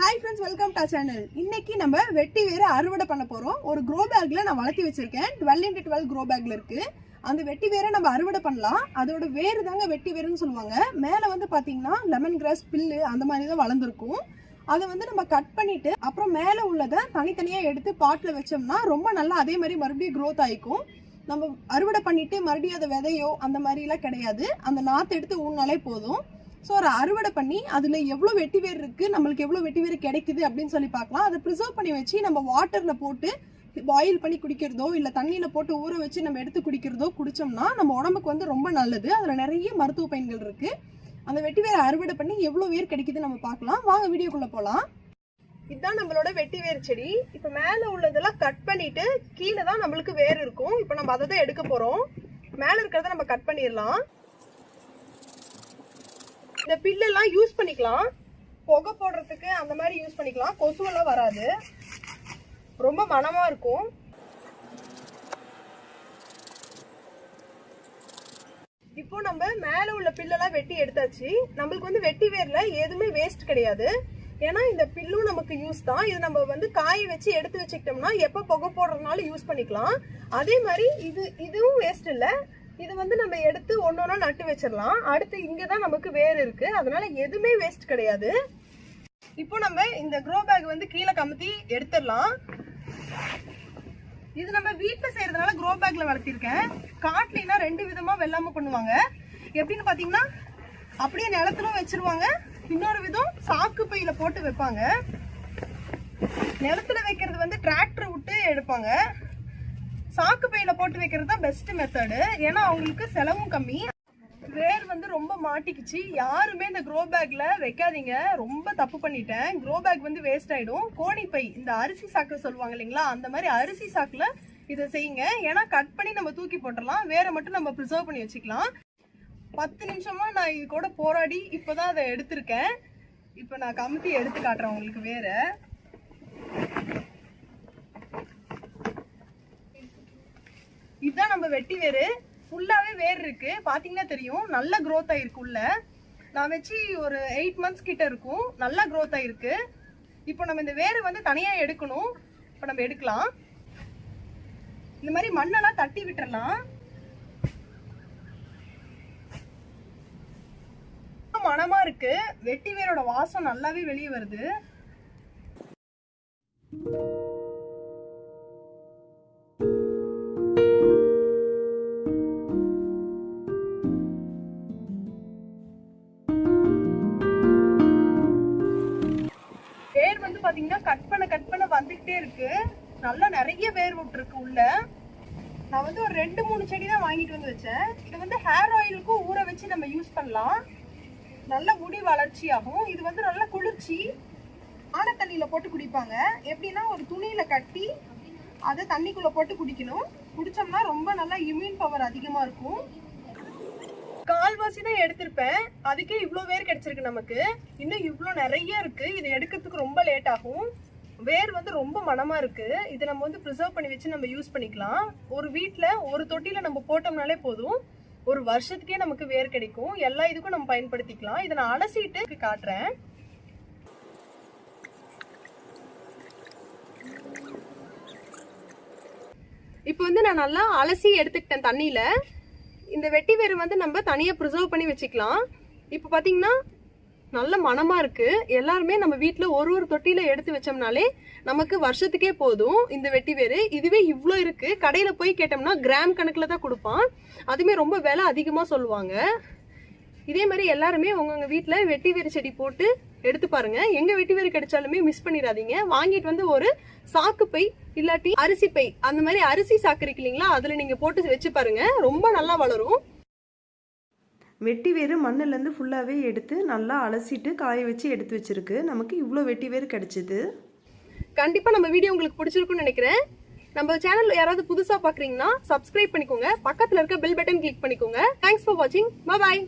Hi friends welcome to channel இன்னைக்கு நம்ம வெட்டி வேறு அறுவடை பண்ண போகிறோம் ஒரு க்ரோ பேக்கில் நான் வளர்த்தி வச்சிருக்கேன். டுவெல் இன்ட்டு டுவெல் க்ரோ பேக்கில் இருக்குது அந்த வெட்டி வேரை நம்ம அறுவடை பண்ணலாம். அதோட வேறு தாங்க வெட்டி வேறுன்னு சொல்லுவாங்க. மேலே வந்து பார்த்தீங்கன்னா லெமன் கிராஸ் பில்லு அந்த மாதிரி தான் வளர்ந்துருக்கும். அதை வந்து நம்ம கட் பண்ணிவிட்டு அப்புறம் மேலே உள்ளதை தனித்தனியாக எடுத்து பாட்டில் வச்சோம்னா ரொம்ப நல்லா அதே மாதிரி மறுபடியும் க்ரோத் ஆகிக்கும் நம்ம அறுவடை பண்ணிவிட்டு மறுபடியும் அதை விதையோ அந்த மாதிரிலாம் கிடையாது. அந்த நாற்று எடுத்து ஊன்னாலே போதும். ஸோ ஒரு அறுவடை பண்ணி அதில் எவ்வளோ வெட்டி வேர் இருக்குது நம்மளுக்கு எவ்வளோ வெட்டி வேர் கிடைக்குது அப்படின்னு சொல்லி பார்க்கலாம். அதை ப்ரிசர்வ் பண்ணி வச்சு நம்ம வாட்டரில் போட்டு பாயில் பண்ணி குடிக்கிறதோ இல்லை தண்ணியில் போட்டு ஊற வச்சு நம்ம எடுத்து குடிக்கிறதோ குடித்தோம்னா நம்ம உடம்புக்கு வந்து ரொம்ப நல்லது. அதில் நிறைய மருத்துவ பயன்கள் இருக்குது அந்த வெட்டி வேர் அறுவடை பண்ணி எவ்வளோ வேர் கிடைக்குது நம்ம பார்க்கலாம். வாங்க வீடியோக்குள்ளே போகலாம் இதுதான் நம்மளோட வெட்டி வேர் செடி. இப்போ மேலே உள்ளதெல்லாம் கட் பண்ணிட்டு கீழே தான் நம்மளுக்கு வேர் இருக்கும். இப்போ நம்ம அதை தான் எடுக்க போகிறோம் மேலே இருக்கிறத நம்ம கட் பண்ணிடலாம். இந்த பில்லெல்லாம் யூஸ் பண்ணிக்கலாம். புகை போடுறதுக்கு அந்த மாதிரி யூஸ் பண்ணிக்கலாம். கொசுவெல்லாம் வராது. ரொம்ப மனமாக இருக்கும். இப்போ நம்ம மேலே உள்ள பில்லெல்லாம் வெட்டி எடுத்தாச்சு. நம்மளுக்கு வந்து வெட்டி வேர்ல எதுவுமே வேஸ்ட் கிடையாது. ஏன்னா இந்த பில்லும் நமக்கு யூஸ் தான். இது நம்ம வந்து காய வச்சு எடுத்து வச்சுக்கிட்டோம்னா எப்போ புகை போடுறதுனால யூஸ் பண்ணிக்கலாம். அதே மாதிரி இது இதுவும் வேஸ்ட் இல்லை. இது வந்து நம்ம எடுத்து ஒன்னொன்னா நட்டு வச்சிடலாம் அடுத்து இங்கே தான் நமக்கு வேர் இருக்கு. அதனால எதுவுமே வேஸ்ட் கிடையாது. இப்போ நம்ம இந்த க்ரோ பேக் வந்து கீழே கமுத்தி எடுத்துடலாம் இது நம்ம வீட்டில் செய்யறதுனால க்ரோ பேக்ல வளர்த்திருக்கேன். காட்டுலனா ரெண்டு விதமா வெள்ளாம பண்ணுவாங்க. எப்படின்னு பாத்தீங்கன்னா அப்படியே நிலத்திலும் வச்சிருவாங்க. இன்னொரு விதம் சாக்கு பையில போட்டு வைப்பாங்க. நிலத்துல வைக்கிறது வந்து டிராக்டர் விட்டு எடுப்பாங்க. சாக்கு பையில போட்டு வைக்கிறது தான் பெஸ்ட் மெத்தடு ஏன்னா அவங்களுக்கு செலவும் கம்மி. வேர் வந்து ரொம்ப மாட்டிக்கிச்சு. யாருமே இந்த க்ரோ பேக்ல வைக்காதீங்க. ரொம்ப தப்பு பண்ணிட்டேன். க்ரோ பேக் வந்து வேஸ்ட் ஆயிடும். கோணிப்பை இந்த அரிசி சாக்கு சொல்லுவாங்க இல்லைங்களா? அந்த மாதிரி அரிசி சாக்குல இதை செய்யுங்க. ஏன்னா கட் பண்ணி நம்ம தூக்கி போட்டுடலாம். வேற மட்டும் நம்ம ப்ரிசர்வ் பண்ணி வச்சுக்கலாம். பத்து நிமிஷமா நான் இது கூட போராடி இப்போதான் அதை எடுத்திருக்கேன். இப்போ நான் கமுத்தி எடுத்து காட்டுறேன் உங்களுக்கு வேற. இதுதான் நம்ம வெட்டி வேறு ஃபுல்லாகவே வேர் இருக்கு. பார்த்தீங்கன்னா தெரியும். நல்ல க்ரோத் ஆயிருக்கு உள்ள. நான் வச்சு ஒரு எயிட் மந்த்ஸ் கிட்ட இருக்கும். நல்லா க்ரோத் ஆயிருக்கு. இப்போ நம்ம இந்த வேர் வந்து தனியாக எடுக்கணும். இப்போ நம்ம எடுக்கலாம். இந்த மாதிரி மண்ணெல்லாம் தட்டி விட்டுறலாம். மனமா இருக்கு. வெட்டி வேரோட வாசம் நல்லாவே வெளியே வருது. பாத்தீங்கன்னா கட் பண்ண கட் பண்ண வந்துகிட்டே இருக்கு. நல்லா நிறைய வேர் விட்டுருக்கு உள்ள. நான் வந்து ஒரு ரெண்டு மூணு செடி தான் வாங்கிட்டு வந்து வச்சேன். இது வந்து ஹேர் ஆயிலுக்கும் ஊற வச்சு நம்ம யூஸ் பண்ணலாம். நல்ல முடி வளர்ச்சி ஆகும் இது வந்து நல்ல குளிர்ச்சி. ஆன தண்ணியில் போட்டு குடிப்பாங்க. எப்படின்னா ஒரு துணியில கட்டி அதை தண்ணிக்குள்ள போட்டு குடிக்கணும். குடிச்சோம்னா ரொம்ப நல்லா இம்யூன் பவர் அதிகமா இருக்கும். கால்வாசி தான் எடுத்திருப்பேன். அதுக்கே இவ்வளோ வேர் கிடைச்சிருக்கு நமக்கு. இன்னும் இவ்வளோ நிறைய இருக்கு. இதை எடுக்கிறதுக்கு ரொம்ப லேட் ஆகும். வேர் வந்து ரொம்ப மனமாக இருக்குது இதை நம்ம வந்து ப்ரிசர்வ் பண்ணி வச்சு நம்ம யூஸ் பண்ணிக்கலாம். ஒரு வீட்டில் ஒரு தொட்டியில் நம்ம போட்டோம்னாலே போதும். ஒரு வருஷத்துக்கே நமக்கு வேர் கிடைக்கும். எல்லா இதுக்கும் நம்ம பயன்படுத்திக்கலாம். இதை நான் அலசிட்டு காட்டுறேன். இப்போ வந்து நான் நல்லா அலசி எடுத்துக்கிட்டேன் தண்ணியில். இந்த வெட்டி வேறு வந்து நம்ம தனியாக ப்ரிசர்வ் பண்ணி வச்சுக்கலாம். இப்போ பார்த்தீங்கன்னா நல்ல மனமாக இருக்குது எல்லாருமே நம்ம வீட்டில் ஒரு ஒரு தொட்டியில் எடுத்து வச்சோம்னாலே நமக்கு வருஷத்துக்கே போதும் இந்த வெட்டி வேறு இதுவே இவ்வளோ இருக்குது கடையில் போய் கேட்டோம்னா கிராம் கணக்கில் தான் கொடுப்பான். அதுவுமே ரொம்ப விலை அதிகமாக சொல்லுவாங்க. இதே மாதிரி எல்லாருமே உங்கவுங்க வீட்டில் வெட்டி வேறு செடி போட்டு எடுத்து பாருங்க. எங்க வெட்டி வேறு கிடைச்சாலுமே மிஸ் பண்ணிடாதீங்க. வாங்கிட்டு வந்து ஒரு சாக்கு பை இல்லாட்டி அரிசி பை. அந்த மாதிரி அரிசி சாக்கு இருக்கு இல்லைங்களா அதுல நீங்க போட்டு வச்சு பாருங்க. ரொம்ப நல்லா வளரும். வெட்டி வேறு மண்ணிலேருந்து ஃபுல்லாகவே எடுத்து நல்லா அலசிட்டு காய வச்சு எடுத்து வச்சிருக்கு. நமக்கு இவ்வளோ வெட்டி வேறு கிடச்சிது. கண்டிப்பா நம்ம வீடியோ உங்களுக்கு பிடிச்சிருக்கும்னு நினைக்கிறேன். நம்ம சேனல் யாராவது புதுசா பாக்குறீங்கன்னா சப்ஸ்கிரைப் பண்ணிக்கோங்க. பக்கத்துல இருக்க பெல் பட்டன் கிளிக் பண்ணிக்கோங்க. தேங்க்ஸ் ஃபார் வாட்சிங் பாய்